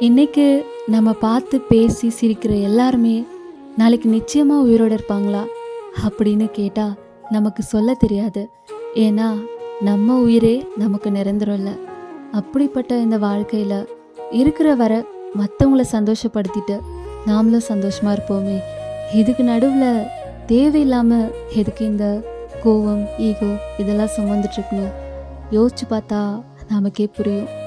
இன்னைக்கு நம்ம பார்த்து பேசி சிரிக்கிற எல்லாருமே நாளைக்கு நிச்சயமாக உயிரோடு இருப்பாங்களா? அப்படின்னு கேட்டால் நமக்கு சொல்ல தெரியாது. ஏன்னா நம்ம உயிரே நமக்கு நிரந்தரம் இல்லை அப்படிப்பட்ட இந்த வாழ்க்கையில் இருக்கிற வர மற்றவங்கள சந்தோஷப்படுத்திட்டு நாமளும் சந்தோஷமாக இருப்போமே. இதுக்கு நடுவில் தேவையில்லாமல் எதுக்கு இந்த கோவம் ஈகோ இதெல்லாம் சுமந்துட்டுருக்குன்னு யோசிச்சு பார்த்தா நமக்கே புரியும்.